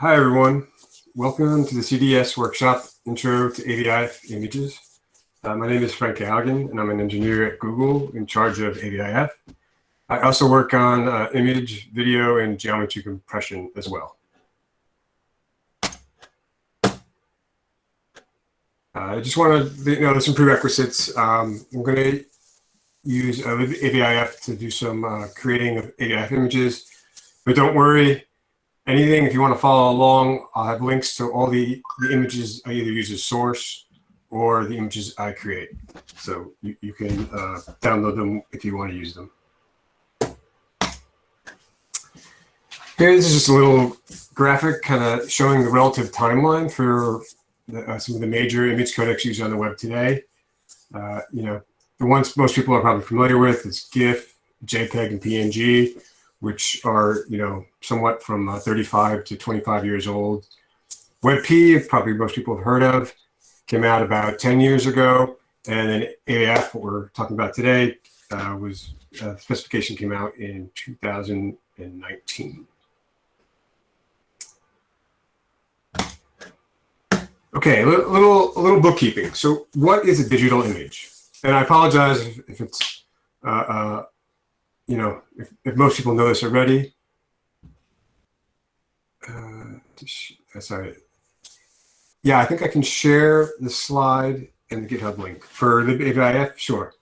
Hi, everyone. Welcome to the CDS workshop, Intro to AVIF Images. Uh, my name is Frank Galligan, and I'm an engineer at Google in charge of AVIF. I also work on uh, image, video, and geometry compression as well. Uh, I just want to, you know, there's some prerequisites. Um, I'm going to use uh, AVIF to do some uh, creating of AVIF images, but don't worry, anything, if you want to follow along, I'll have links to all the, the images I either use as source or the images I create. So you, you can uh, download them if you want to use them. Here, this is just a little graphic kind of showing the relative timeline for the, uh, some of the major image codecs used on the web today. Uh, you know, the ones most people are probably familiar with is GIF, JPEG, and PNG which are, you know, somewhat from uh, 35 to 25 years old. WebP, probably most people have heard of, came out about 10 years ago. And then AVIF, what we're talking about today, uh, was uh, specification came out in 2019. Okay, a little, a little bookkeeping. So what is a digital image? And I apologize if, if it's uh, uh you know, if, if most people know this already, uh, sorry. Yeah, I think I can share the slide and the GitHub link for the AVIF, sure.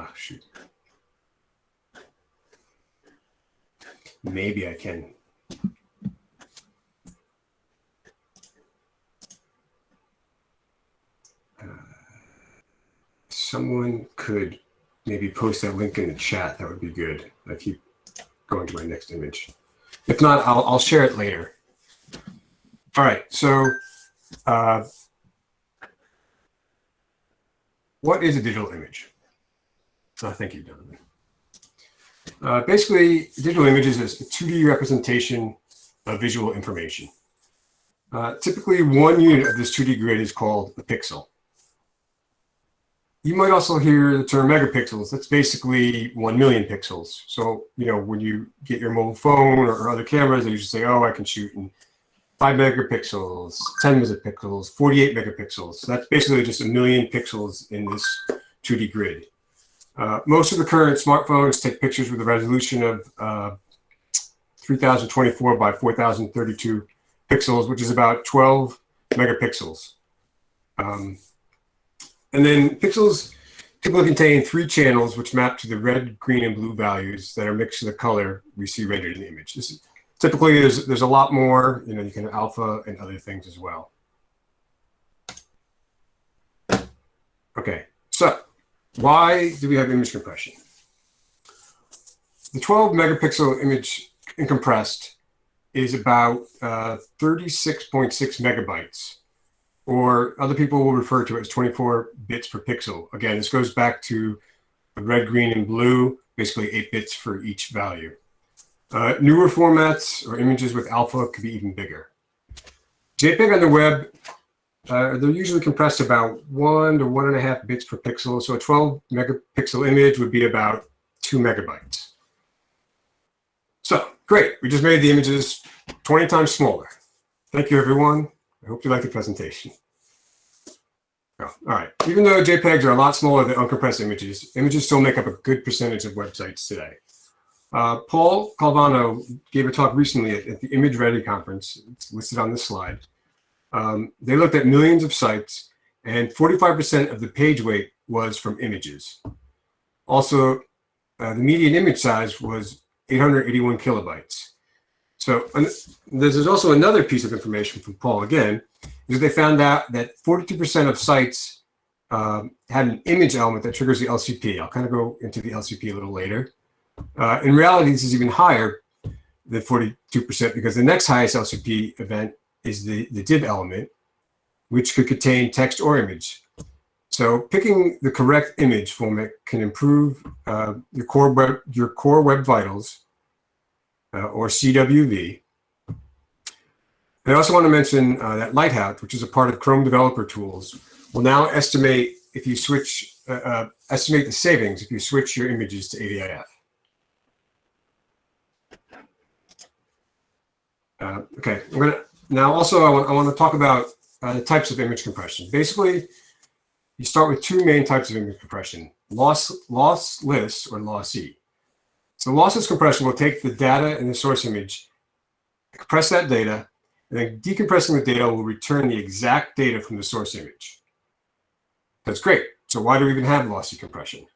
Ah, shoot. Maybe I can. Uh, someone could maybe post that link in the chat. That would be good. I keep going to my next image. If not, I'll, I'll share it later. All right, so uh, what is a digital image? Oh, thank you, Donovan. Uh, basically, digital images is a 2D representation of visual information. Uh, typically, one unit of this 2D grid is called a pixel. You might also hear the term megapixels. That's basically 1 million pixels. So, you know, when you get your mobile phone or, other cameras, they usually say, oh, I can shoot in 5 megapixels, 10 megapixels, 48 megapixels. So that's basically just a million pixels in this 2D grid. Uh, most of the current smartphones take pictures with a resolution of uh, 3024 by 4032 pixels, which is about 12 megapixels. Um, and then pixels typically contain three channels which map to the red, green, and blue values that are mixed to the color we see rendered in the image. Typically, there's, there's a lot more, you know, you can alpha and other things as well. Okay, so why do we have image compression? The 12 megapixel image compressed is about 36.6 uh, megabytes, or other people will refer to it as 24 bits per pixel. Again, this goes back to red, green, and blue, basically 8 bits for each value. Uh, newer formats or images with alpha could be even bigger. JPEG on the web uh, they're usually compressed about one to one and a half bits per pixel. So a 12 megapixel image would be about two megabytes. So great, we just made the images 20 times smaller. Thank you, everyone. I hope you like the presentation. Oh, all right, even though JPEGs are a lot smaller than uncompressed images, images still make up a good percentage of websites today. Uh, Paul Calvano gave a talk recently at, at the Image Ready conference. It's listed on this slide. Um, they looked at millions of sites and 45% of the page weight was from images. Also, uh, the median image size was 881 kilobytes. So this is also another piece of information from Paul again, is they found out that 42% of sites um, had an image element that triggers the LCP. I'll kind of go into the LCP a little later. Uh, in reality, this is even higher than 42% because the next highest LCP event is the, the div element, which could contain text or image. So picking the correct image format can improve uh, your core web your core web vitals uh, or CWV. I also want to mention uh, that Lighthouse, which is a part of Chrome Developer Tools, will now estimate if you switch uh, uh, estimate the savings if you switch your images to AVIF. Uh, okay, I'm gonna now also I want I want to talk about uh, the types of image compression. Basically, you start with two main types of image compression: loss lossless or lossy. So lossless compression will take the data in the source image, compress that data, and then decompressing the data will return the exact data from the source image. That's great. So why do we even have lossy compression?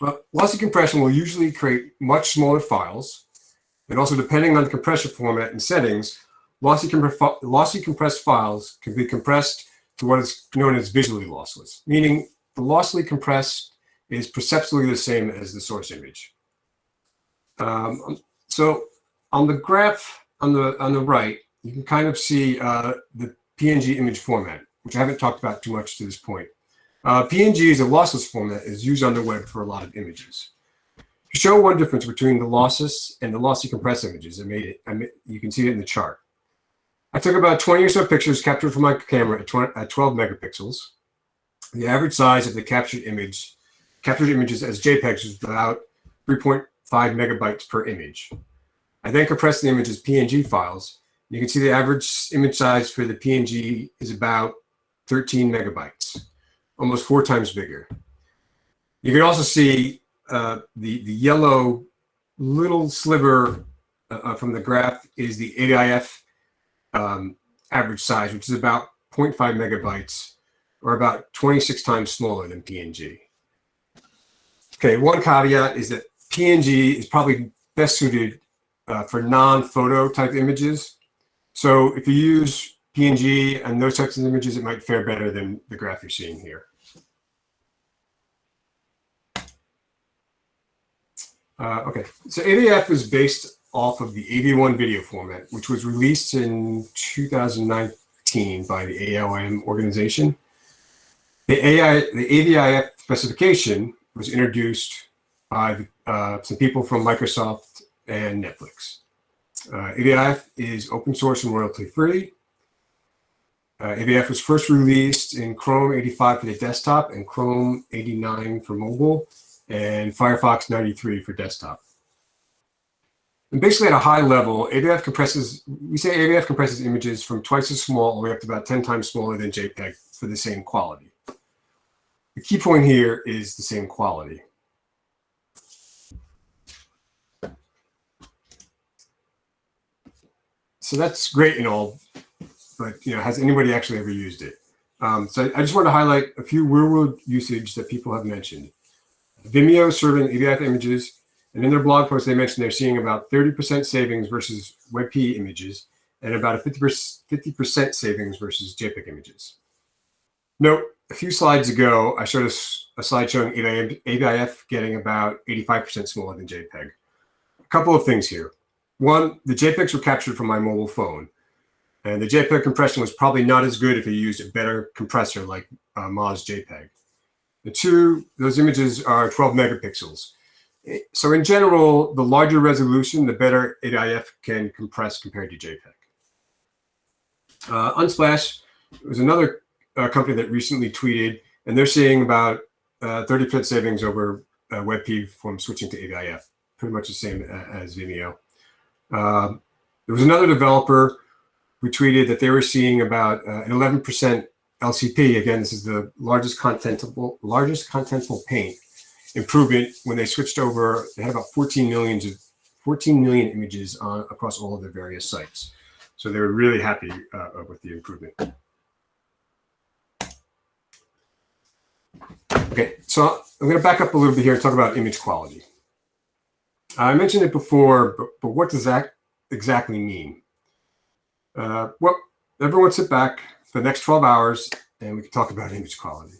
Well, lossy compression will usually create much smaller files and also, depending on the compression format and settings, lossy, lossy compressed files can be compressed to what is known as visually lossless, meaning the lossily compressed is perceptually the same as the source image. Um, so on the graph on the on the right, you can kind of see uh, the PNG image format, which I haven't talked about too much to this point. Uh, PNG is a lossless format is used on the web for a lot of images. To show one difference between the lossless and the lossy compressed images, I made it. I made, you can see it in the chart. I took about 20 or so pictures captured from my camera at, 20, at 12 megapixels. The average size of the captured image, captured images as JPEGs is about 3.5 megabytes per image. I then compressed the image as PNG files. You can see the average image size for the PNG is about 13 megabytes, almost four times bigger. You can also see uh, the, the yellow little sliver uh, uh from the graph is the AVIF um, average size, which is about 0.5 megabytes or about 26 times smaller than PNG. Okay, one caveat is that PNG is probably best suited uh, for non-photo type images. So if you use PNG and those types of images, it might fare better than the graph you're seeing here. Uh, okay, so AVIF is based off of the AV1 video format, which was released in 2019 by the AOM organization. The, AI, the AVIF specification was introduced by uh, some people from Microsoft and Netflix. Uh, AVIF is open source and royalty free. Uh, AVIF was first released in Chrome 85 for the desktop and Chrome 89 for mobile and Firefox 93 for desktop. And basically at a high level, AVIF compresses, we say AVIF compresses images from twice as small all the way up to about 10 times smaller than JPEG for the same quality. The key point here is the same quality. So that's great and all, but you know, has anybody actually ever used it? Um, so I just want to highlight a few real-world usage that people have mentioned. Vimeo serving AVIF images, and in their blog post, they mentioned they're seeing about 30% savings versus WebP images and about a 50% savings versus JPEG images. Note, a few slides ago, I showed us a slide showing AVIF getting about 85% smaller than JPEG. A couple of things here. One, the JPEGs were captured from my mobile phone, and the JPEG compression was probably not as good if you used a better compressor like uh, MozJPEG. The two, those images are 12 megapixels. So in general, the larger resolution, the better AVIF can compress compared to JPEG. Uh, Unsplash was another uh, company that recently tweeted, and they're seeing about 30% uh, savings over uh, WebP from switching to AVIF, pretty much the same as Vimeo. Um, there was another developer who tweeted that they were seeing about uh, an 11% LCP, again, this is the largest contentful, largest contentful paint improvement when they switched over, they had about 14 millions of 14 million images on, across all of their various sites. So they were really happy uh, with the improvement. Okay, so I'm going to back up a little bit here and talk about image quality. I mentioned it before, but, but what does that exactly mean? Uh, well, everyone sit back, for the next 12 hours and we can talk about image quality.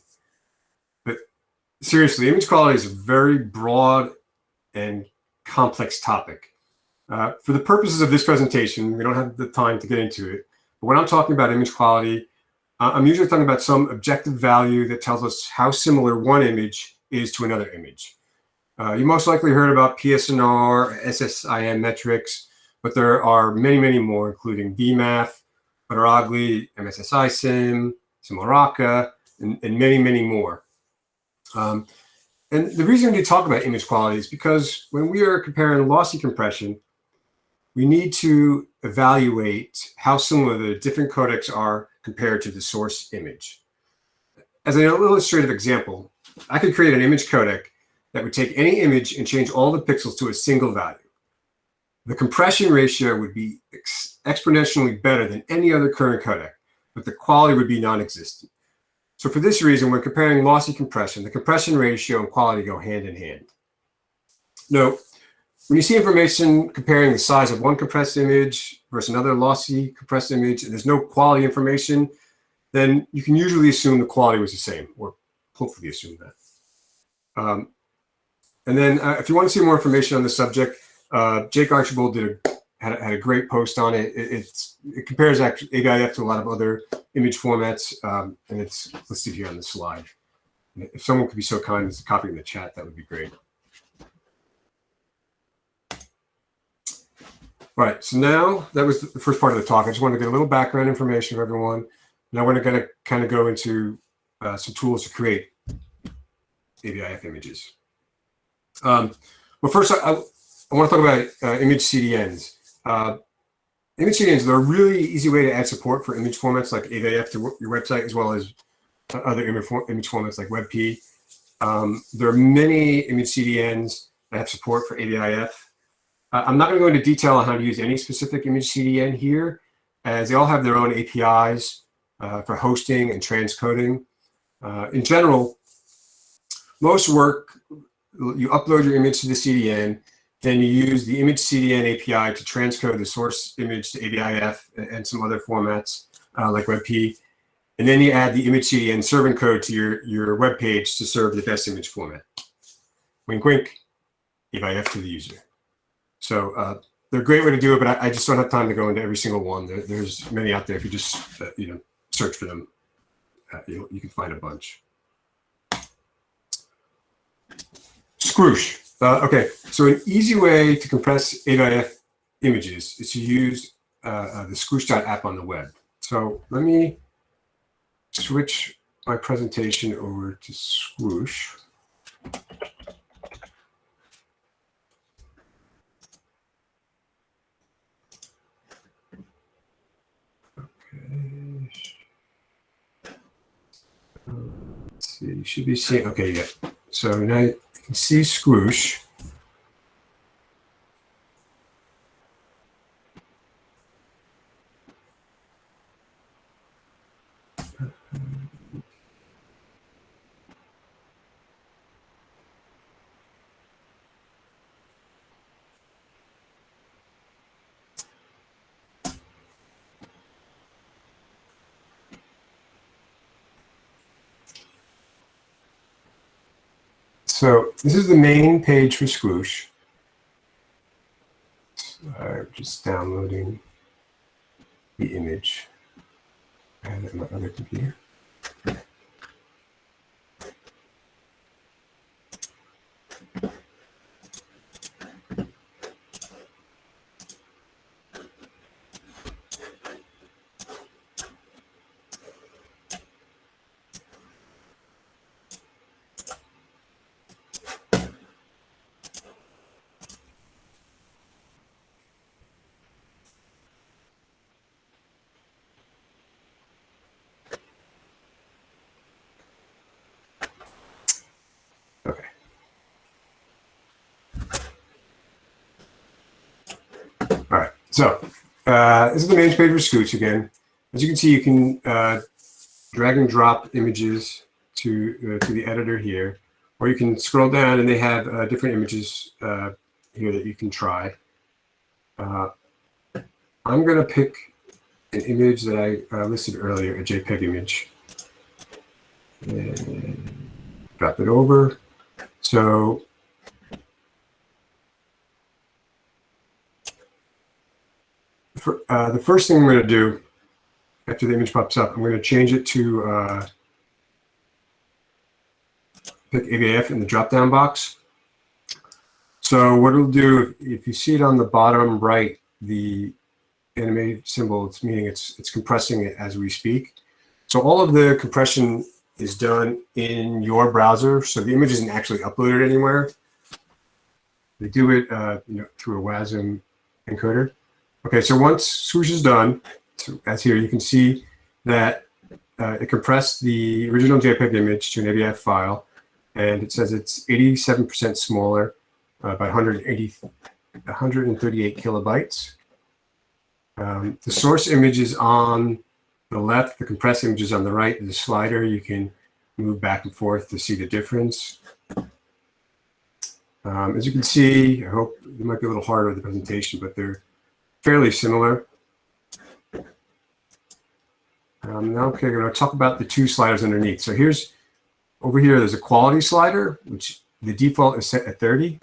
Seriously, image quality is a very broad and complex topic. Uh, for the purposes of this presentation, we don't have the time to get into it. But when I'm talking about image quality, uh, I'm usually talking about some objective value that tells us how similar one image is to another image. Uh, you most likely heard about PSNR, SSIM metrics, but there are many, many more, including VMAF, Butteraugli, MSSI Sim, SSIMULACRA, and, and many, many more. Um, and the reason we talk about image quality is because when we are comparing lossy compression, we need to evaluate how similar the different codecs are compared to the source image. As an illustrative example, I could create an image codec that would take any image and change all the pixels to a single value. The compression ratio would be ex exponentially better than any other current codec, but the quality would be non-existent. So for this reason, when comparing lossy compression, the compression ratio and quality go hand in hand. Note, when you see information comparing the size of one compressed image versus another lossy compressed image, and there's no quality information, then you can usually assume the quality was the same, or hopefully assume that. Um, and then uh, if you want to see more information on the subject, uh, Jake Archibald did a, had, a, had a great post on it. it it compares actually AVIF to a lot of other image formats, um, and it's listed here on the slide. If someone could be so kind as to copy in the chat, that would be great. All right, so now that was the first part of the talk. I just want to get a little background information for everyone. Now we're going to kind of go into uh, some tools to create AVIF images. Um, well, first, I, I, want to talk about uh, image CDNs. Uh, image CDNs are a really easy way to add support for image formats like AVIF to your website, as well as other image, image formats like WebP. Um, there are many image CDNs that have support for AVIF. Uh, I'm not going to go into detail on how to use any specific image CDN here, as they all have their own APIs uh, for hosting and transcoding. Uh, in general, most work you upload your image to the CDN, then you use the image CDN API to transcode the source image to AVIF and some other formats uh, like WebP. And then you add the image CDN serving code to your, your web page to serve the best image format. Wink, wink, AVIF to the user. So uh, they're a great way to do it, but I, I, just don't have time to go into every single one. There, there's many out there. If you just, uh, you know, search for them, uh, you, you can find a bunch. Squoosh. Uh, okay, so an easy way to compress AVIF images is to use uh, uh, the Squoosh.app on the web. So let me switch my presentation over to Squoosh. Okay. Let's see, you should be seeing, okay, yeah. So now can see Squoosh. So this is the main page for Squoosh. I'm just downloading the image. and my other computer. So uh, main page for Squoosh again. As you can see, you can uh, drag and drop images to, uh, to the editor here, or you can scroll down and they have uh, different images uh, here that you can try. Uh, I'm going to pick an image that I listed earlier, a JPEG image. And drop it over. So for, uh, the first thing I'm going to do after the image pops up, I'm going to change it to uh, pick AVIF in the drop-down box. So what it'll do, if, if you see it on the bottom right, the animated symbol, it's meaning it's it's compressing it as we speak. So all of the compression is done in your browser, so the image isn't actually uploaded anywhere. They do it, uh, you know, through a WASM encoder. Okay, so once Squoosh is done, so as here, you can see that uh, it compressed the original JPEG image to an AVIF file, and it says it's 87% smaller uh, by 180, 138 kilobytes. Um, the source image is on the left, the compressed image is on the right. The slider, you can move back and forth to see the difference. Um, as you can see, I hope it might be a little harder with the presentation, but they're fairly similar. Um, now, okay, I'm going to talk about the two sliders underneath. So here's, over here, there's a quality slider, which the default is set at 30.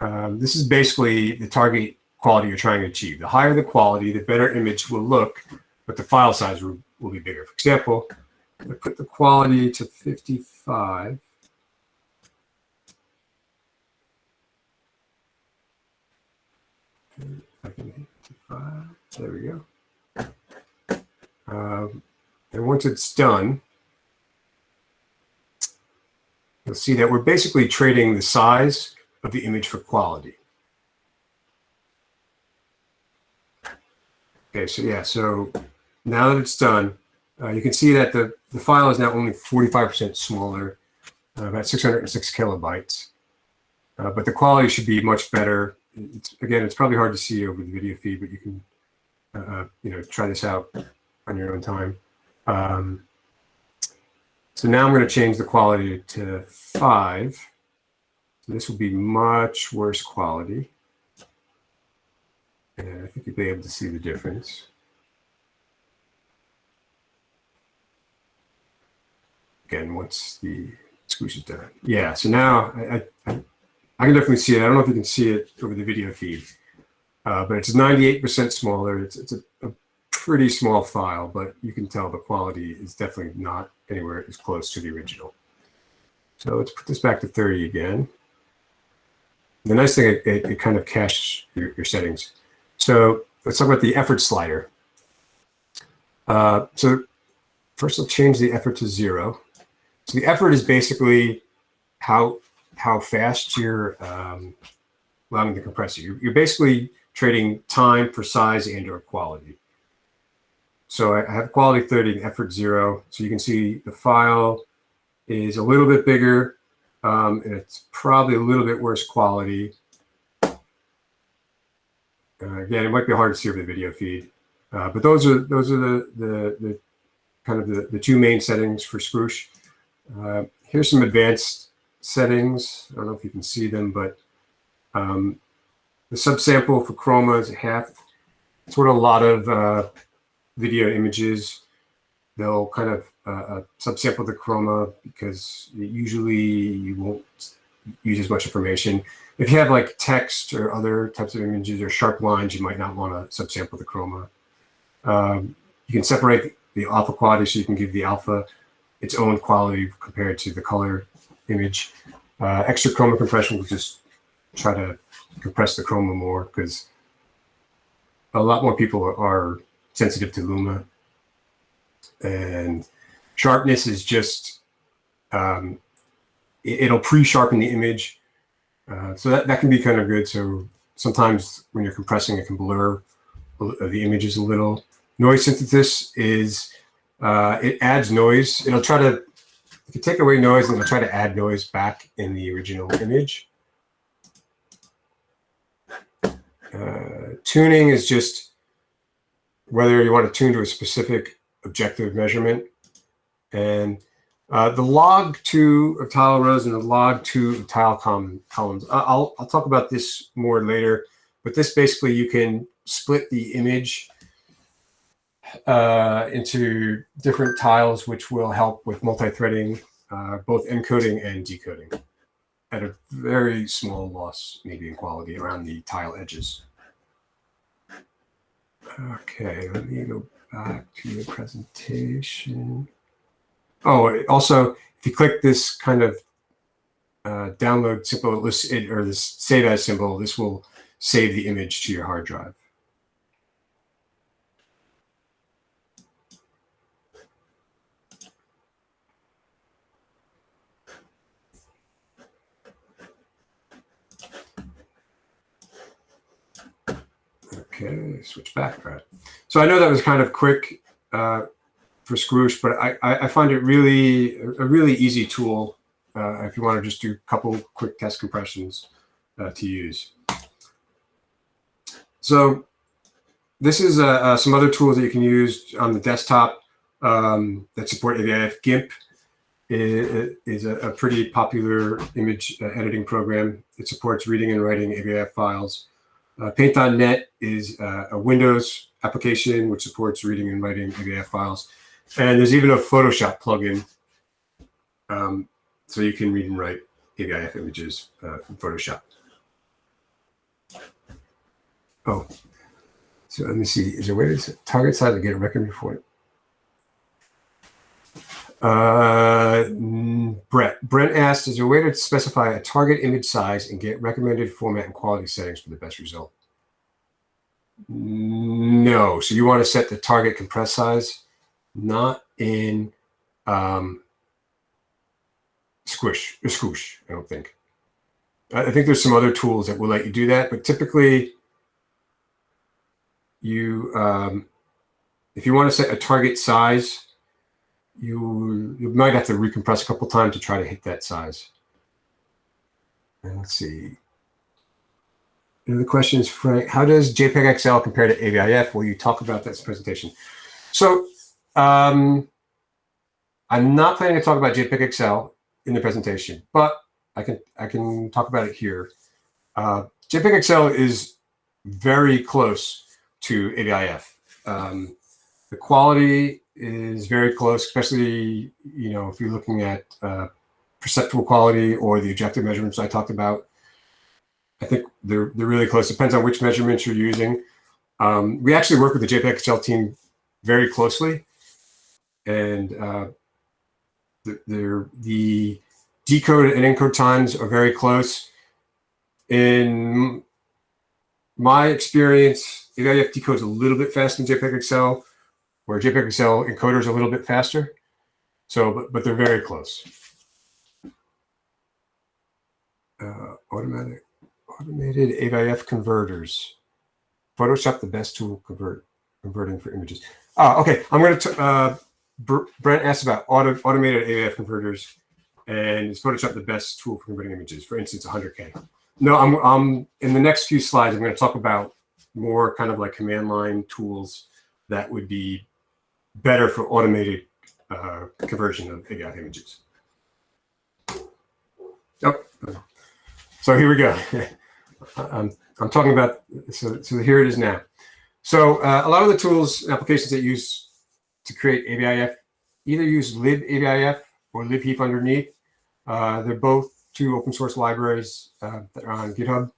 Um, this is basically the target quality you're trying to achieve. The higher the quality, the better image will look, but the file size will, will be bigger. For example, I put the quality to 55. There we go. Um, and once it's done, you'll see that we're basically trading the size of the image for quality. Okay, so yeah, so now that it's done, uh, you can see that the, the file is now only 45% smaller, uh, about 606 kilobytes. Uh, but the quality should be much better. It's, again, it's probably hard to see over the video feed, but you can, uh, uh, you know, try this out on your own time. Um, so now I'm going to change the quality to five. So this will be much worse quality. And I think you'll be able to see the difference. Again, once the squoosh is done. Yeah, so now I, I, I can definitely see it. I don't know if you can see it over the video feed, uh, but it's 98% smaller. It's, it's a, a pretty small file, but you can tell the quality is definitely not anywhere as close to the original. So let's put this back to 30 again. The nice thing, it, it, it kind of caches your, your, settings. So let's talk about the effort slider. Uh, so first I'll change the effort to zero. So the effort is basically how how fast you're um, allowing the compressor. You're, you're basically trading time for size and or quality. So I have quality 30 and effort zero. So you can see the file is a little bit bigger um, and it's probably a little bit worse quality. Uh, again, it might be hard to see over the video feed, uh, but those are those are the the, the kind of the, the two main settings for Squoosh. Uh, here's some advanced settings. I don't know if you can see them, but um, the subsample for chroma is half. It's what a lot of uh, video images. They'll kind of uh, uh, subsample the chroma because usually you won't use as much information. If you have like text or other types of images or sharp lines, you might not want to subsample the chroma. Um, you can separate the alpha quality so you can give the alpha its own quality compared to the color image. Uh, extra chroma compression will just try to compress the chroma more because a lot more people are sensitive to Luma. And sharpness is just, um, it, will pre-sharpen the image. Uh, so that, that can be kind of good. So sometimes when you're compressing, it can blur the images a little. Noise synthesis is, uh, it adds noise. It'll try to, if you take away noise, and try to add noise back in the original image. Uh, tuning is just whether you want to tune to a specific objective measurement. And uh, the log two of tile rows and the log two of tile columns. I'll, I'll talk about this more later, but this basically you can split the image uh, into different tiles, which will help with multi-threading, uh, both encoding and decoding at a very small loss, maybe in quality around the tile edges. Okay, let me go back to the presentation. Oh, also, if you click this kind of uh, download symbol or this save as symbol, this will save the image to your hard drive. Okay, switch back. All right. So I know that was kind of quick uh, for Squoosh, but I, I find it really a really easy tool uh, if you want to just do a couple quick test compressions uh, to use. So this is uh, uh some other tools that you can use on the desktop um, that support AVIF. GIMP is, a, pretty popular image uh, editing program. It supports reading and writing AVIF files. Uh, Paint.net is uh, a Windows application which supports reading and writing AVIF files. And there's even a Photoshop plugin um, so you can read and write AVIF images uh, from Photoshop. Oh, so let me see. Is there a way to target size to get a record for it? Uh, Brett. Brent asked, is there a way to specify a target image size and get recommended format and quality settings for the best result? No. So you want to set the target compress size, not in um, Squish or Squoosh, I don't think. I think there's some other tools that will let you do that, but typically you, um, if you want to set a target size, you you might have to recompress a couple times to try to hit that size. And let's see. The question is, Frank, how does JPEG XL compare to AVIF? Will you talk about that presentation? So um, I'm not planning to talk about JPEG XL in the presentation, but I can I can talk about it here. Uh, JPEG XL is very close to AVIF. Um, the quality is very close, especially, you know, if you're looking at uh, perceptual quality or the objective measurements I talked about. I think they're, they're really close. Depends on which measurements you're using. Um, we actually work with the JPEG XL team very closely. And uh, the, the decode and encode times are very close. In my experience, AVIF decodes a little bit faster than JPEG XL, where JPEG XL encoder is a little bit faster. So, but, but they're very close. Uh, automatic, automated AVIF converters. Photoshop, the best tool convert converting for images. Ah, okay. I'm going to, uh, Brent asked about auto, automated AVIF converters and is Photoshop the best tool for converting images? For instance, 100K. No, I'm, I'm in the next few slides, I'm going to talk about more kind of like command line tools that would be better for automated uh, conversion of AVI images. Oh, so here we go. I'm, I'm talking about, so, so here it is now. So uh, a lot of the tools and applications that use to create AVIF either use libavif or libheif underneath. Uh, they're both two open source libraries uh, that are on GitHub.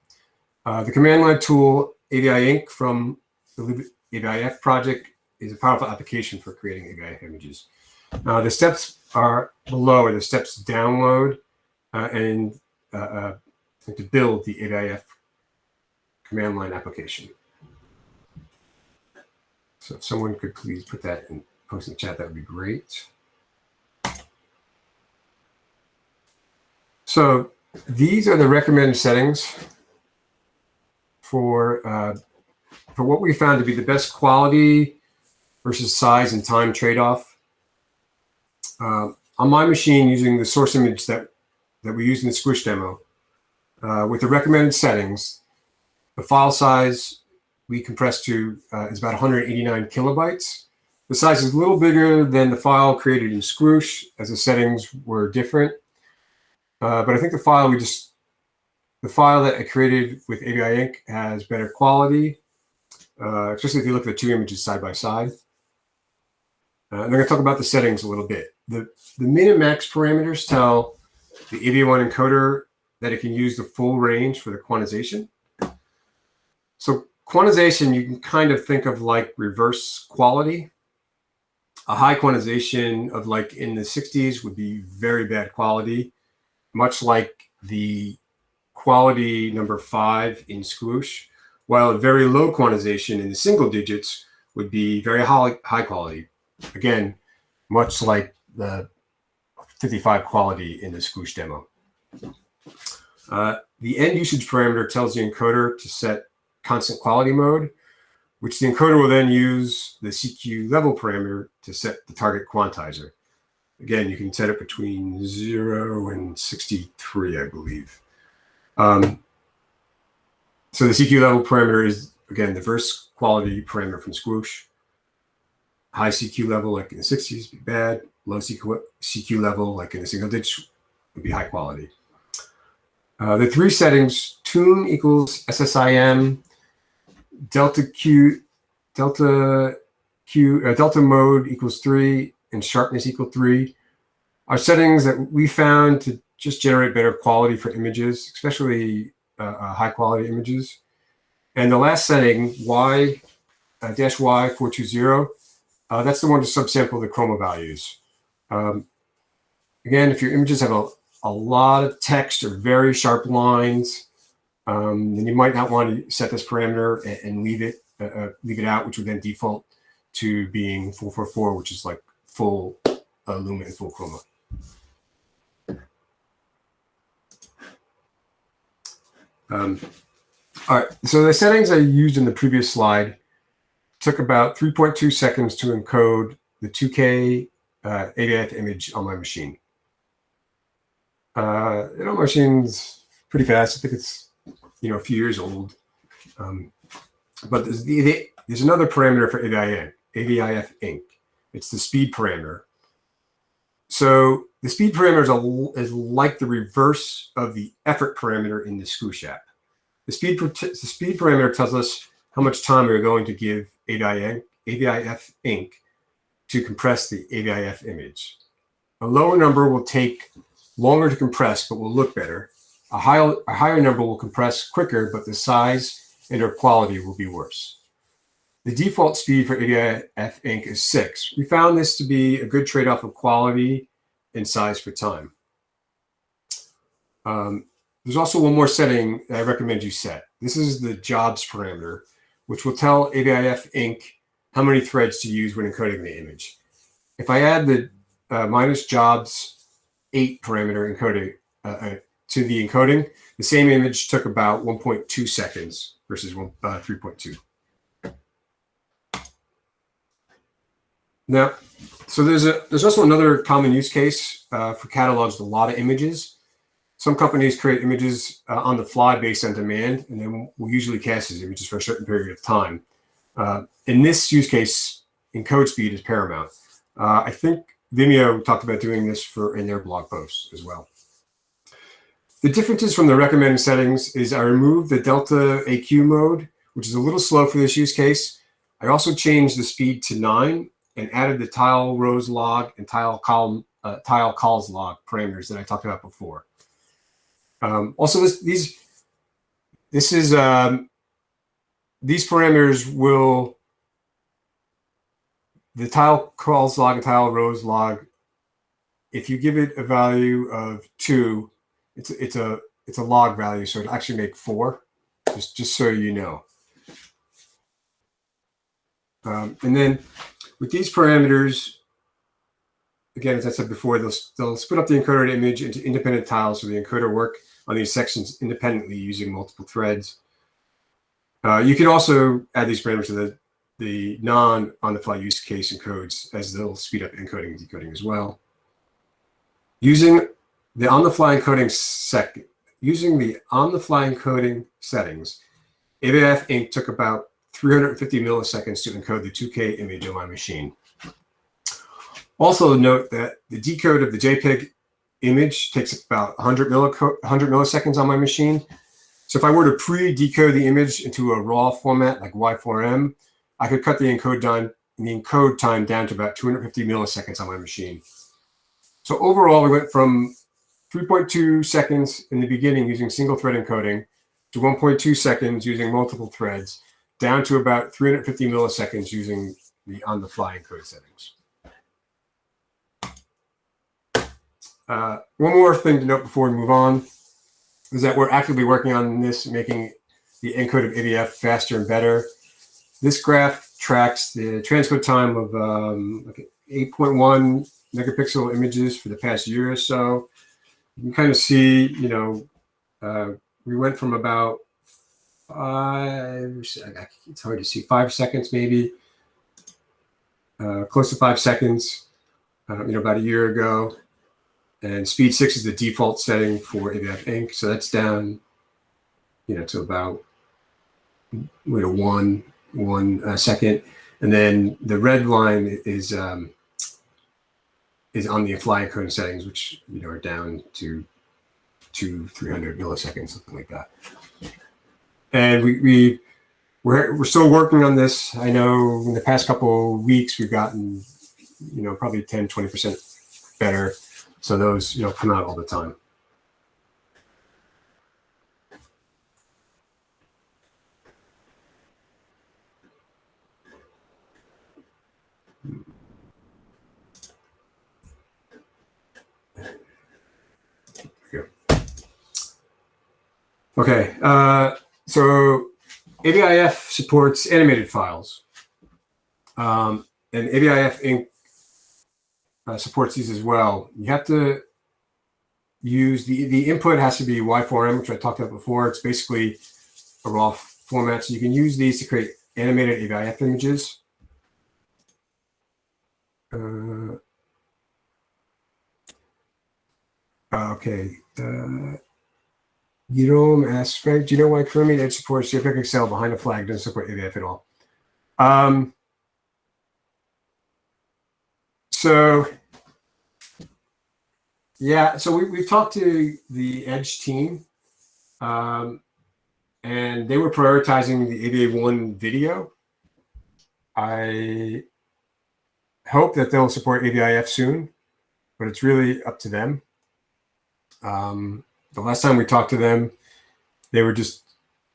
Uh, the command line tool avifenc from the libavif project is a powerful application for creating AVIF images. Uh, the steps are below are the steps to download uh, and uh, uh, to build the AVIF command line application. So if someone could please put that in post in the chat, that would be great. So these are the recommended settings for uh, for what we found to be the best quality versus size and time trade-off. Uh, on my machine, using the source image that, that we used in the Squish demo, uh, with the recommended settings, the file size we compressed to uh, is about 189 kilobytes. The size is a little bigger than the file created in Squoosh, as the settings were different. Uh, but I think the file we just, the file that I created with avifenc has better quality, uh, especially if you look at the two images side by side. Uh, I'm going to talk about the settings a little bit. The, the min and max parameters tell the AV1 encoder that it can use the full range for the quantization. So quantization, you can kind of think of like reverse quality. A high quantization of like in the 60s would be very bad quality, much like the quality number five in Squoosh, while a very low quantization in the single digits would be very high quality. Again, much like the 55 quality in the Squoosh demo. Uh, the end usage parameter tells the encoder to set constant quality mode, which the encoder will then use the CQ level parameter to set the target quantizer. Again, you can set it between 0 and 63, I believe. Um, so the CQ level parameter is, again, the verse quality parameter from Squoosh. High CQ level, like in the 60s, be bad. Low CQ, CQ level, like in a single digit, would be high quality. Uh, the three settings, tune equals SSIM, delta Q, delta Q, uh, delta mode equals three, and sharpness equal three, are settings that we found to just generate better quality for images, especially uh, uh, high quality images. And the last setting, Y uh, dash Y420, uh, that's the one to subsample the chroma values. Um, again, if your images have a, a lot of text or very sharp lines, um, then you might not want to set this parameter and, and leave it uh, uh, leave it out, which would then default to being 444, which is like full uh, and full chroma. Um, all right, so the settings I used in the previous slide took about 3.2 seconds to encode the 2K uh, AVIF image on my machine. Uh, it on my machine's pretty fast. I think it's you know a few years old. Um, but there's, the, the, there's another parameter for AVIF, AVIF Inc. It's the speed parameter. So the speed parameter is, a, is like the reverse of the effort parameter in the Squoosh app. The speed, the speed parameter tells us how much time we're going to give AVIF, Inc. to compress the AVIF image. A lower number will take longer to compress, but will look better. A higher, a higher number will compress quicker, but the size and or quality will be worse. The default speed for AVIF Inc. is 6. We found this to be a good trade-off of quality and size for time. Um, there's also one more setting I recommend you set. This is the jobs parameter, which will tell avifenc how many threads to use when encoding the image. If I add the uh, minus jobs 8 parameter encoding uh, uh, to the encoding, the same image took about 1.2 seconds versus uh, 3.2. Now, so there's a there's also another common use case uh, for catalogs with a lot of images. Some companies create images uh, on the fly based on demand, and then will usually cast these images for a certain period of time. Uh, in this use case, encode speed is paramount. Uh, I think Vimeo talked about doing this for in their blog posts as well. The differences from the recommended settings is I removed the Delta AQ mode, which is a little slow for this use case. I also changed the speed to nine and added the tile rows log and tile column uh, tile cols log parameters that I talked about before. Um, also, this, these this is um, these parameters will the tile cols log and tile rows log. If you give it a value of two, it's it's a it's a log value, so it actually make four. Just just so you know. Um, and then with these parameters, again, as I said before, they'll, they'll split up the encoded image into independent tiles so the encoder work on these sections independently using multiple threads. Uh, you can also add these parameters to the, the non-on-the-fly use case encodes as they'll speed up encoding and decoding as well. Using the on-the-fly encoding sec using the on-the-fly encoding settings, avifenc took about 350 milliseconds to encode the 2K image on my machine. Also note that the decode of the JPEG image takes about 100, 100 milliseconds on my machine. So if I were to pre-decode the image into a raw format like Y4M, I could cut the encode the encode time down to about 250 milliseconds on my machine. So overall, we went from 3.2 seconds in the beginning using single thread encoding to 1.2 seconds using multiple threads, down to about 350 milliseconds using the on-the-fly encode settings. Uh, one more thing to note before we move on is that we're actively working on this, making the encode of AVIF faster and better. This graph tracks the transcode time of um, like 8.1 megapixel images for the past year or so. You can kind of see, you know, uh, we went from about five, it's hard to see, five seconds maybe, uh, close to five seconds, uh, you know, about a year ago. And speed six is the default setting for avifenc. So that's down, you know, to about you know, one, one uh, second. And then the red line is um, is on the fly encoding settings, which you know are down to two, 300 milliseconds, something like that. And we, we we're, we're still working on this. I know in the past couple weeks, we've gotten, you know, probably 10, 20% better. So those, you know, come out all the time. Okay, uh, so AVIF supports animated files. Um, and AVIF. Uh, supports these as well. You have to use the, the input has to be Y4M, which I talked about before. It's basically a raw format. So you can use these to create animated AVIF images. Uh, okay. Uh, asks, Frank, do you know why Chromium Edge supports JPEG XL behind a flag doesn't support AVIF at all? Um, so, yeah, so we, we've talked to the Edge team, um, and they were prioritizing the AVA1 video. I hope that they'll support AVIF soon, but it's really up to them. Um, the last time we talked to them, they were just,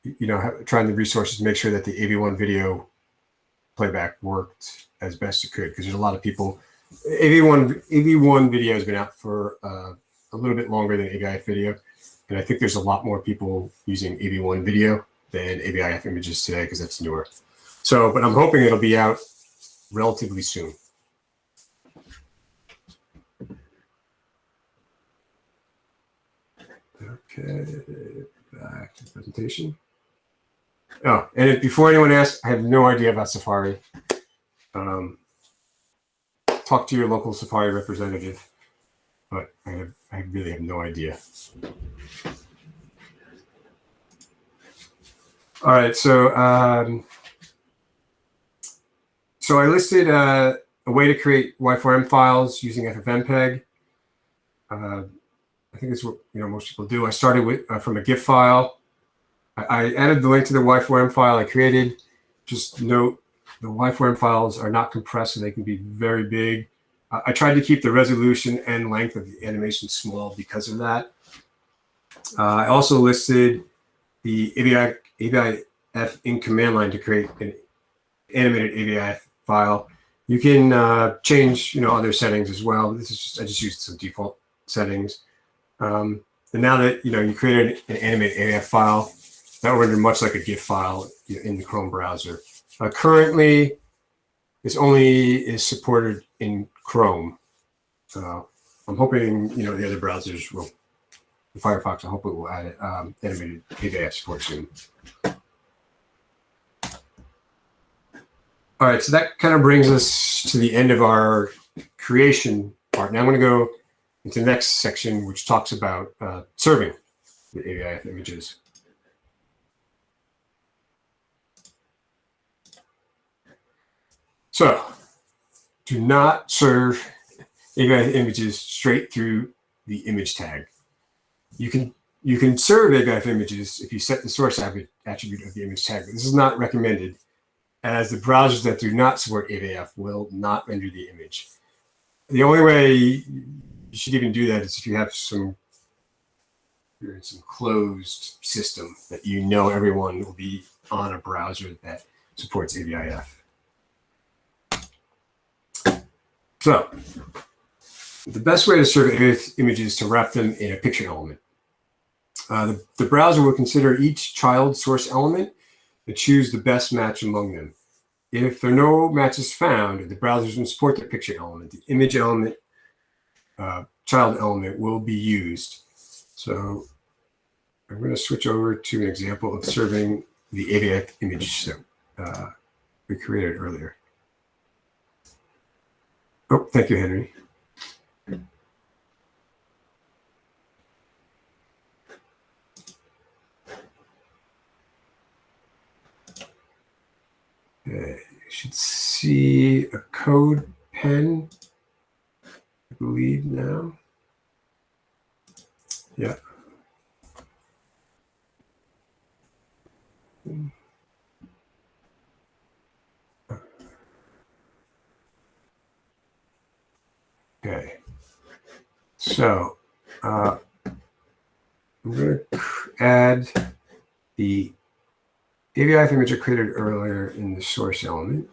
you know, trying the resources to make sure that the AV1 video playback worked as best it could because there's a lot of people. AV1 AV1 video has been out for uh, a little bit longer than AVIF video, and I think there's a lot more people using AV1 video than AVIF images today because that's newer. So, but I'm hoping it'll be out relatively soon. Okay, back to the presentation. Oh, and before anyone asks, I have no idea about Safari. Um, talk to your local Safari representative, but I, have, I really have no idea. All right, so um, so I listed uh, a way to create Y4M files using FFmpeg. Uh, I think it's what you know most people do. I started with uh, from a GIF file. I, I, added the link to the Y4M file I created. Just note the Y4M files are not compressed, so they can be very big. I tried to keep the resolution and length of the animation small because of that. Uh, I also listed the AVI, avifenc command line to create an animated AVIF file. You can uh, change, you know, other settings as well. This is just I just used some default settings. Um, and now that you know you created an animated AF file, that will render much like a GIF file in the Chrome browser. Uh, currently, this only is supported in Chrome. Uh, I'm hoping you know the other browsers will. Firefox, I hope it will add um, animated AVIF support soon. All right, so that kind of brings us to the end of our creation part. Now I'm going to go into the next section, which talks about uh, serving the AVIF images. So do not serve AVIF images straight through the image tag. You can you can serve AVIF images if you set the source attribute of the image tag. But this is not recommended as the browsers that do not support AVIF will not render the image. The only way you should even do that is if you have some you're in some closed system that you know everyone will be on a browser that supports AVIF. So The best way to serve images is to wrap them in a picture element. Uh, the, the browser will consider each child source element and choose the best match among them. If there are no matches found, the browser doesn't support the picture element. The image element, uh, child element will be used. So I'm going to switch over to an example of serving the AVIF image that uh, we created earlier. Oh, thank you, Henry. Okay, you should see a code pen, I believe now. Yeah. Hmm. Okay. So uh, I'm going to add the AVIF image I created earlier in the source element.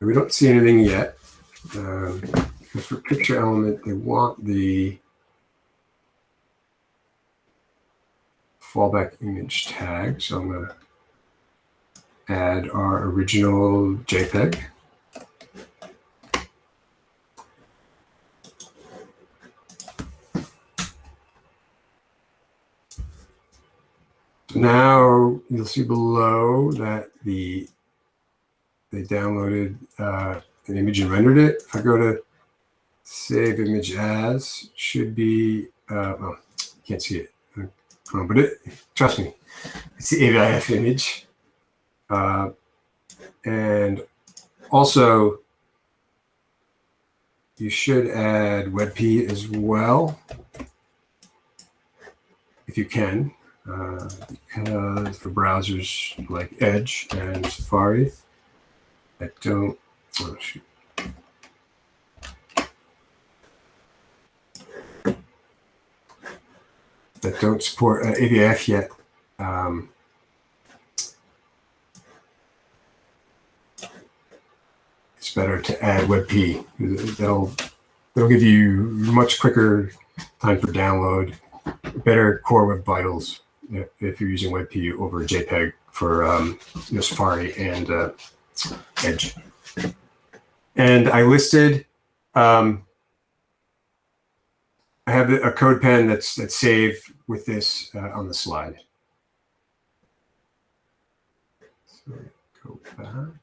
We don't see anything yet. Um, because for picture element, they want the fallback image tag. So I'm going to add our original JPEG. Now you'll see below that the they downloaded uh, an image and rendered it. If I go to save image as, should be, uh, well, you can't see it, um, but it, trust me, it's the AVIF image. Uh, and also, you should add WebP as well, if you can, uh, because for browsers like Edge and Safari, I don't, oh shoot. That don't support uh, AVIF yet. Um, it's better to add WebP. That'll that'll give you much quicker time for download, better core web vitals if you're using WebP over JPEG for um, you know, Safari and uh, Edge. And I listed, um, I have a CodePen that's that's saved with this uh, on the slide. So go back.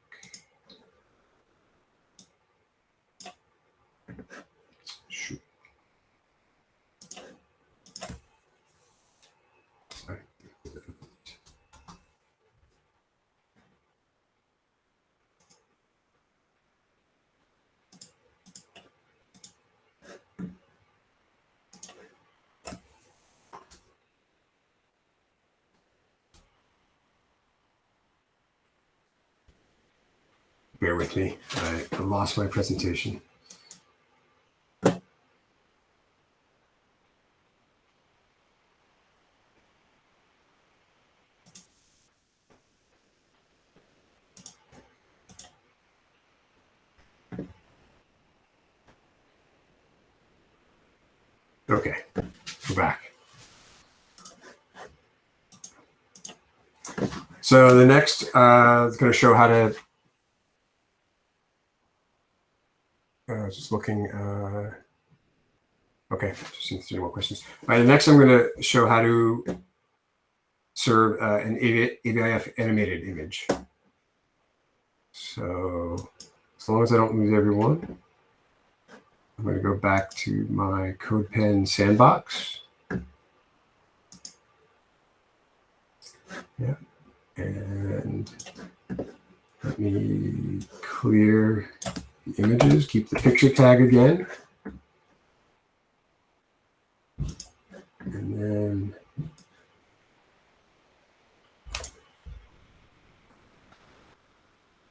Bear with me. I lost my presentation. Okay, we're back. So the next uh, is going to show how to just looking. Uh, okay, just seeing three more questions. All right, next I'm going to show how to serve uh, an AVIF animated image. So as long as I don't lose everyone, I'm going to go back to my CodePen sandbox. Yeah, and let me clear the images, keep the picture tag again. And then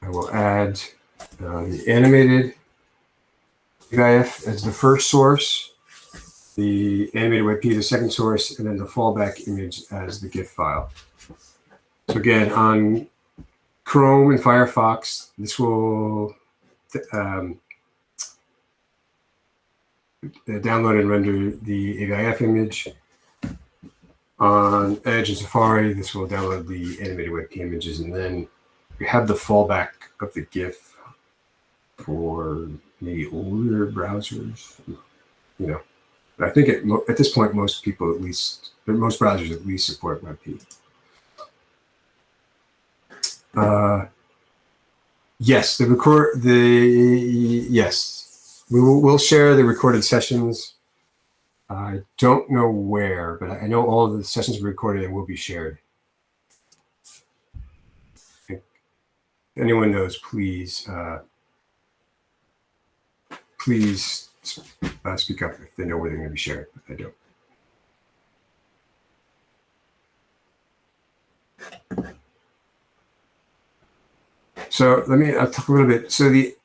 I will add uh, the animated GIF as the first source, the animated WebP the second source, and then the fallback image as the GIF file. So again, on Chrome and Firefox, this will um, download and render the AVIF image. On Edge and Safari, this will download the animated WebP images, and then we have the fallback of the GIF for maybe older browsers. You know, but I think at, at this point, most people at least, most browsers at least support WebP. Uh, yes, the record, the, yes, we will we'll share the recorded sessions. I don't know where, but I know all of the sessions are recorded and will be shared. If anyone knows, please, uh, please uh, speak up if they know where they're going to be shared, but I don't. So let me I'll talk a little bit. So the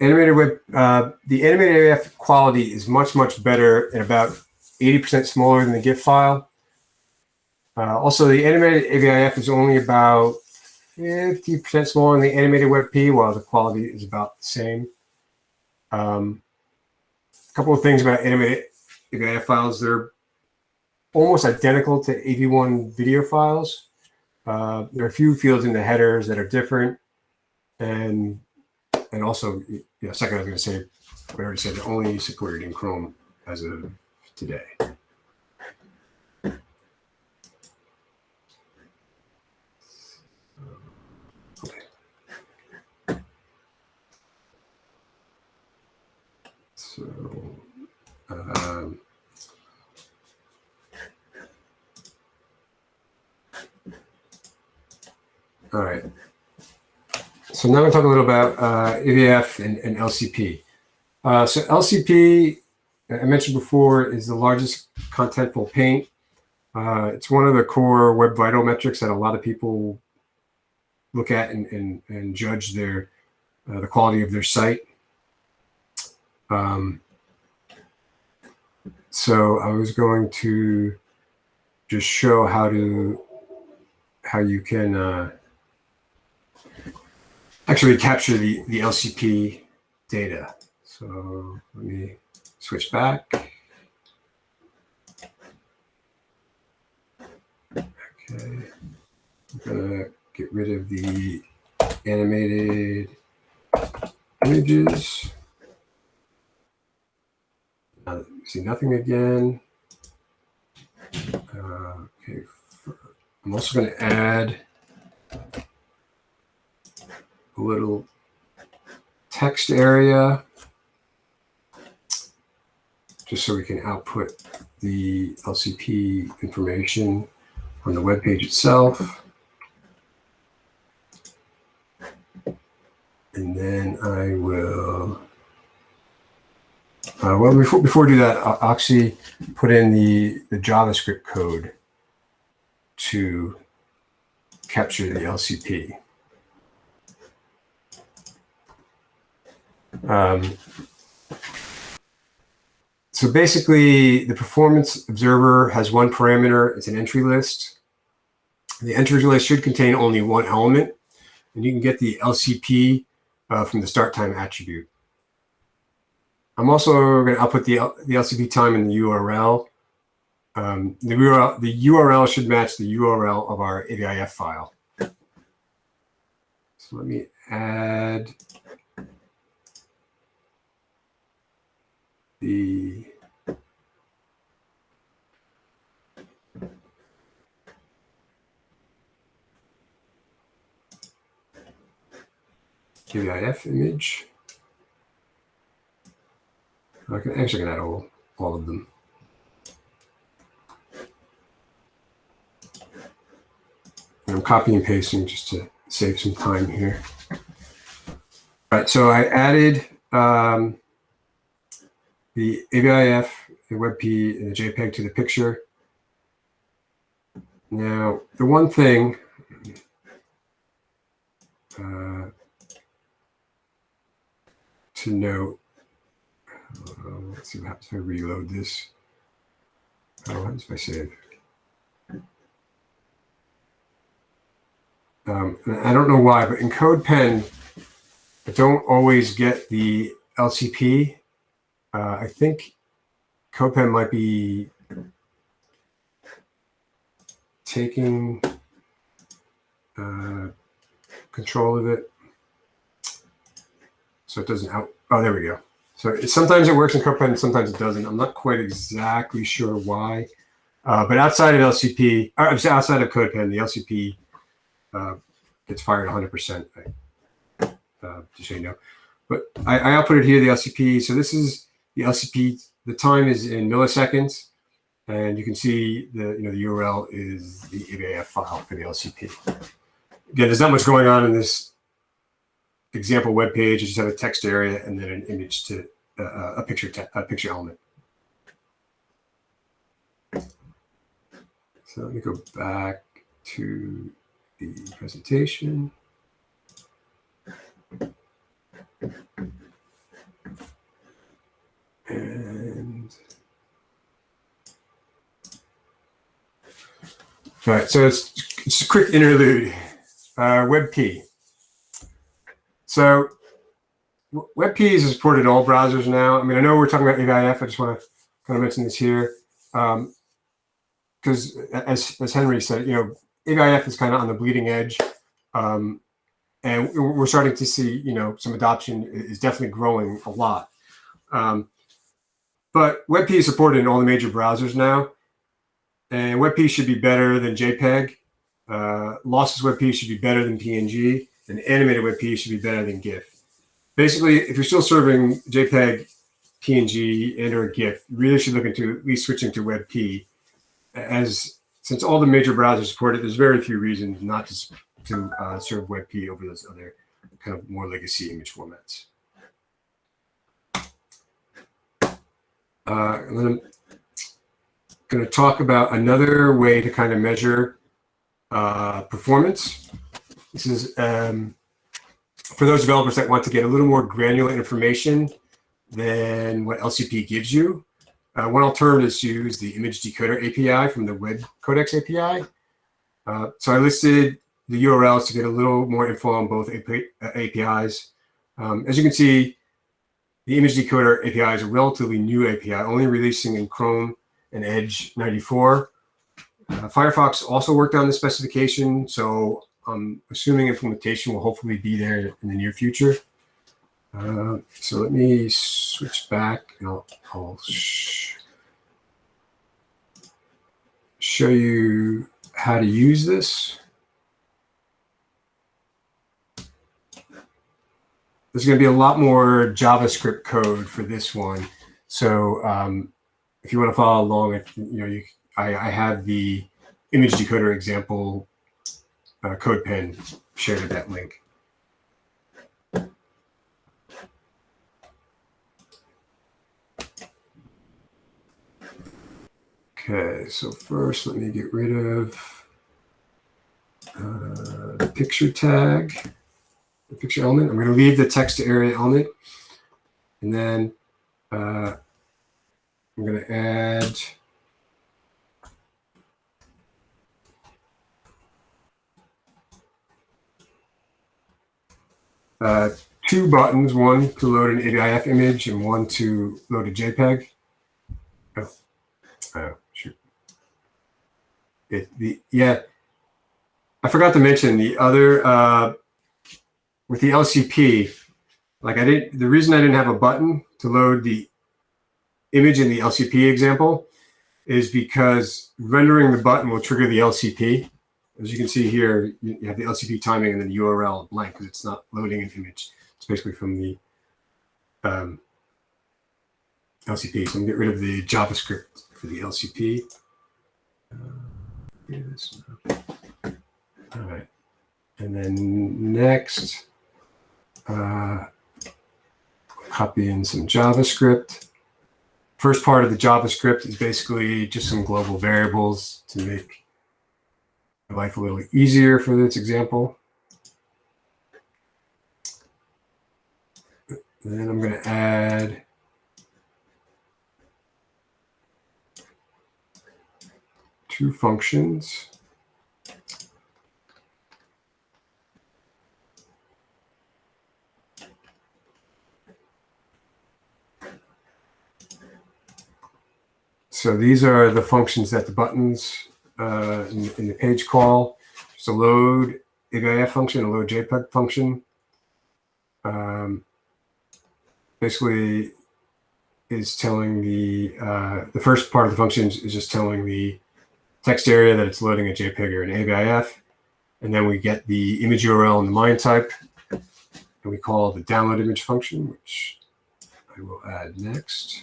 animated web, uh, the animated AF quality is much, much better and about 80% smaller than the GIF file. Uh, also, the animated AVIF is only about 50% smaller than the animated WebP, while the quality is about the same. Um, a couple of things about animated AVIF files. They're almost identical to AV1 video files. Uh, there are a few fields in the headers that are different. And and also, yeah, second, I was going to say, we already said only supported in Chrome as of today. Okay. So, um, all right. So now I'm going to talk a little about uh, AVIF and, and LCP. Uh, so LCP, I mentioned before, is the largest contentful paint. Uh, it's one of the core web vital metrics that a lot of people look at and, and, and judge their uh, the quality of their site. Um, so I was going to just show how to how you can uh, actually capture the, the LCP data. So let me switch back. Okay, I'm gonna get rid of the animated images. Uh, see nothing again. Uh, okay, I'm also going to add little text area just so we can output the LCP information on the web page itself. And then I will, uh, well, before, before we do that, I'll actually put in the, the JavaScript code to capture the LCP. Um, so basically, the performance observer has one parameter. It's an entry list. The entry list should contain only one element, and you can get the LCP uh, from the start time attribute. I'm also going to output the, the LCP time in the URL. Um, the, URL. the URL should match the URL of our AVIF file. So let me add the QIF image. I can actually can add all, all of them. And I'm copying and pasting just to save some time here. All right, so I added um, the AVIF, the WebP, and the JPEG to the picture. Now, the one thing, uh, to note. Uh, let's see what happens if I reload this. Oh, what happens if I save? Um, I don't know why, but in CodePen, I don't always get the LCP. Uh, I think CodePen might be taking uh, control of it. So it doesn't out. Oh, there we go. So it, sometimes it works in CodePen, sometimes it doesn't. I'm not quite exactly sure why. Uh, but outside of LCP, or outside of CodePen, the LCP uh, gets fired 100%, uh, just so you know. But I, I output it here, the LCP. So this is the LCP. The time is in milliseconds. And you can see the, you know, the URL is the AVIF file for the LCP. Again, there's not much going on in this example web page. You just have a text area and then an image to uh, a picture a picture element. So let me go back to the presentation. And all right, so it's, it's a quick interlude. Uh, WebP. So WebP is supported in all browsers now. I mean, I know we're talking about AVIF. I just want to kind of mention this here. Because um, as, as Henry said, you know, AVIF is kind of on the bleeding edge. Um, and we're starting to see, you know, some adoption is definitely growing a lot. Um, but WebP is supported in all the major browsers now. And WebP should be better than JPEG. Uh, lossless WebP should be better than PNG. And animated WebP should be better than GIF. Basically, if you're still serving JPEG, PNG, and or GIF, you really should look into at least switching to WebP as since all the major browsers support it, there's very few reasons not to, to uh, serve WebP over those other kind of more legacy image formats. Uh, I'm going to talk about another way to kind of measure uh, performance. This is um, for those developers that want to get a little more granular information than what LCP gives you. Uh, one alternative is to use the image decoder API from the web codecs API. Uh, so I listed the URLs to get a little more info on both APIs. Um, as you can see, the image decoder API is a relatively new API, only releasing in Chrome and Edge 94. Uh, Firefox also worked on the specification, so I'm assuming implementation will hopefully be there in the near future. Uh, so let me switch back and I'll, I'll sh show you how to use this. There's going to be a lot more JavaScript code for this one. So um, if you want to follow along, you know, you, I, I have the image decoder example uh, CodePen shared at that link. Okay, so first let me get rid of uh, the picture tag, the picture element. I'm going to leave the text to area element. And then uh, I'm going to add uh, two buttons, one to load an AVIF image and one to load a JPEG. Oh, oh it, the yeah, I forgot to mention the other uh, with the LCP. Like I didn't. The reason I didn't have a button to load the image in the LCP example is because rendering the button will trigger the LCP. As you can see here, you have the LCP timing and then the URL blank because it's not loading an image. It's basically from the um, LCP. So I'm gonna get rid of the JavaScript for the LCP. Uh. All right. And then next, uh, copy in some JavaScript. First part of the JavaScript is basically just some global variables to make life a little easier for this example. Then I'm going to add two functions. So these are the functions that the buttons uh, in, in, the page call. It's a load AVIF function, a load JPEG function. Um, basically is telling the uh, the first part of the function is just telling the text area that it's loading a JPEG or an AVIF. And then we get the image URL and the MIME type. And we call the download image function, which I will add next.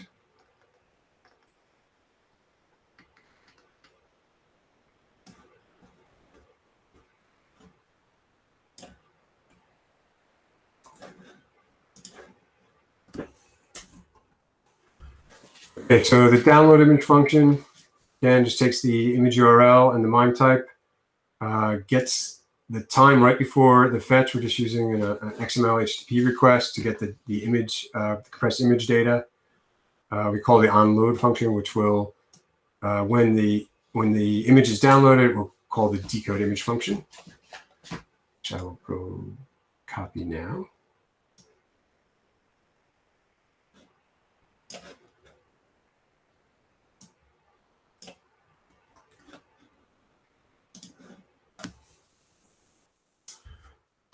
Okay, so the download image function, again, just takes the image URL and the MIME type, uh, gets the time right before the fetch. We're just using an, an XML HTTP request to get the, the image, uh, compressed image data. Uh, we call the onload function, which will, uh, when the when the image is downloaded, we'll call the decode image function, which I will go copy now.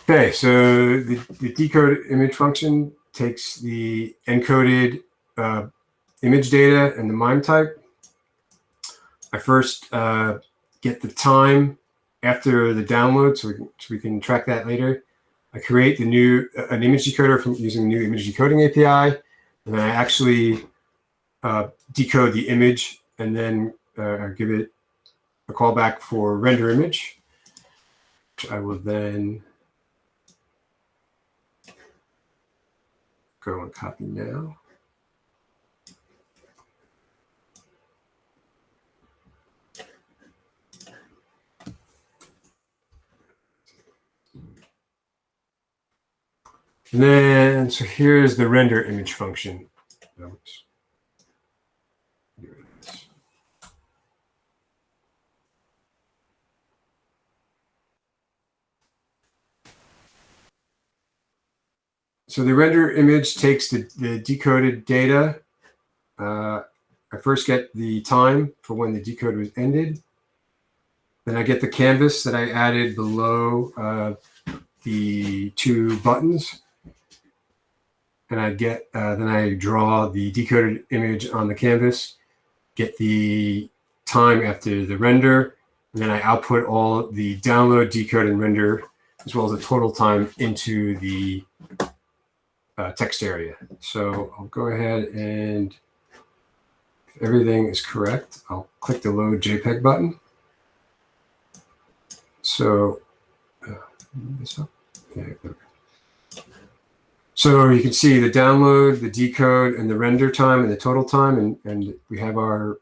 Okay, so the, the decode image function takes the encoded uh, image data and the MIME type. I first uh, get the time after the download so we, can, so we can track that later. I create the new an image decoder from using the new image decoding API, and I actually uh, decode the image and then uh, give it a callback for render image, which I will then go and copy now. And then, so here's the render image function. Oops. So the render image takes the, the decoded data. Uh, I first get the time for when the decode was ended. Then I get the canvas that I added below uh, the two buttons. And I get, uh, then I draw the decoded image on the canvas, get the time after the render, and then I output all the download, decode, and render, as well as the total time into the uh, text area. So I'll go ahead and if everything is correct, I'll click the load JPEG button. So, uh, so you can see the download, the decode, and the render time and the total time, and, and we have our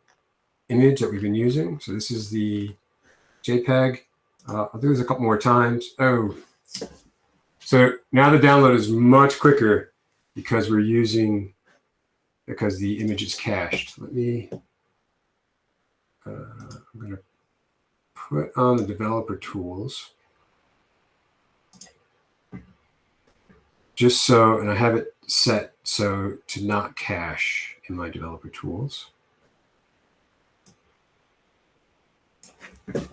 image that we've been using. So this is the JPEG. Uh, I'll do this a couple more times. Oh, so now the download is much quicker because we're using, because the image is cached. Let me, uh, I'm going to put on the developer tools. Just so, and I have it set so to not cache in my developer tools.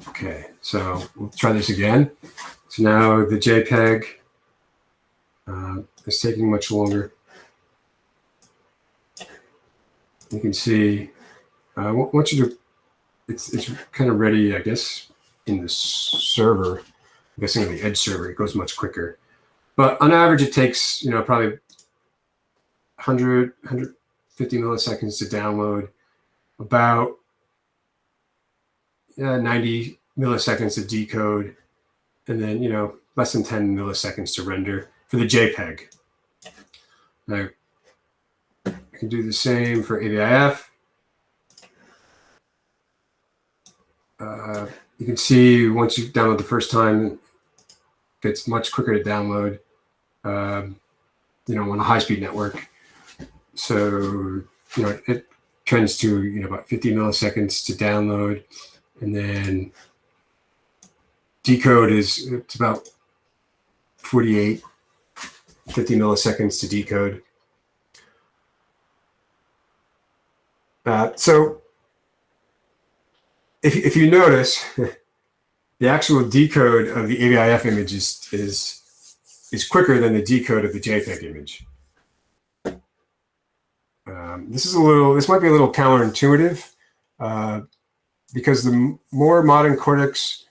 Okay, so we'll try this again. So now the JPEG uh, taking much longer. You can see, uh, once you do, it's, it's kind of ready, I guess, in the server. I'm guessing on the edge server, it goes much quicker. But on average, it takes, you know, probably 100, 150 milliseconds to download, about yeah, 90 milliseconds to decode, and then, you know, less than 10 milliseconds to render for the JPEG. Now, I can do the same for AVIF. Uh, you can see once you download the first time, it's much quicker to download. Um, you know, on a high-speed network. So, you know, it trends to, you know, about 50 milliseconds to download. And then decode is, it's about 48, 50 milliseconds to decode. Uh, so if, if you notice, the actual decode of the AVIF image is, is, is quicker than the decode of the JPEG image. Um, this is a little, this might be a little counterintuitive uh, because the more modern codecs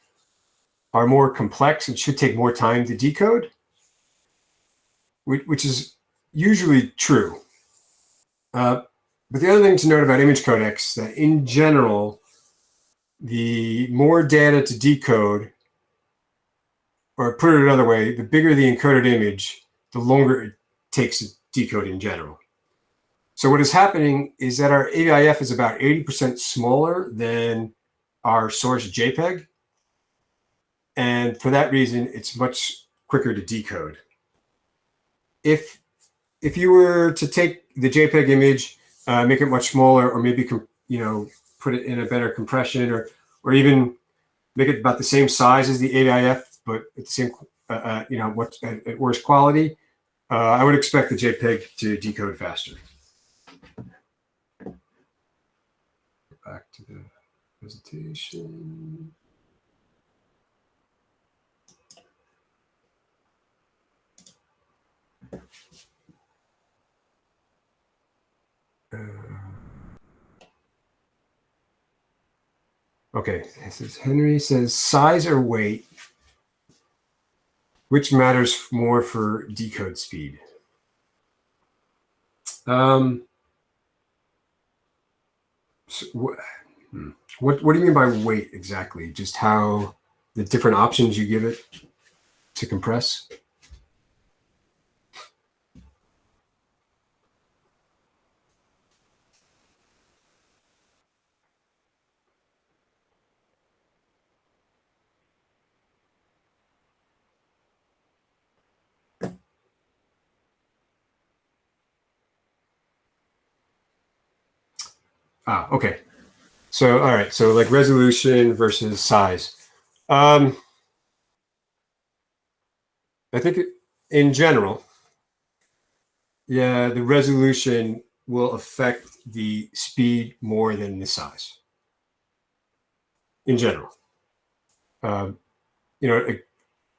are more complex and should take more time to decode, which, is usually true. Uh, but the other thing to note about image codecs that in general, the more data to decode, or put it another way, the bigger the encoded image, the longer it takes to decode in general. So what is happening is that our AVIF is about 80% smaller than our source JPEG. And for that reason, it's much quicker to decode. If, if you were to take the JPEG image, uh, make it much smaller, or maybe, you know, put it in a better compression or, or even make it about the same size as the AVIF, but at the same, uh, uh, you know, what at, at worse quality, uh, I would expect the JPEG to decode faster. Back to the presentation. Okay, this is Henry says size or weight, which matters more for decode speed? Um, so what, hmm, what what do you mean by weight exactly? Just how the different options you give it to compress? Ah, okay. So, all right. So, like resolution versus size. Um, I think in general, yeah, the resolution will affect the speed more than the size. In general, um, you know, it,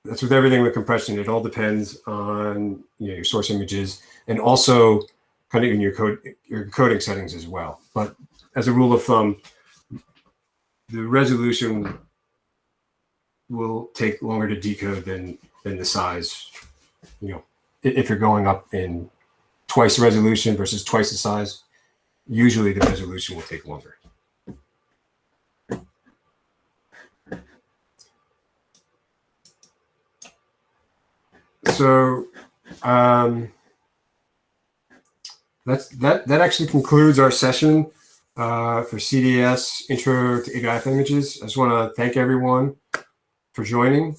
that's with everything with compression. It all depends on you know your source images and also kind of in your code your coding settings as well. But as a rule of thumb, the resolution will take longer to decode than than the size. You know, if you're going up in twice the resolution versus twice the size, usually the resolution will take longer. So um, that's that. That actually concludes our session uh, for CDS Intro to AVIF Images. I just want to thank everyone for joining.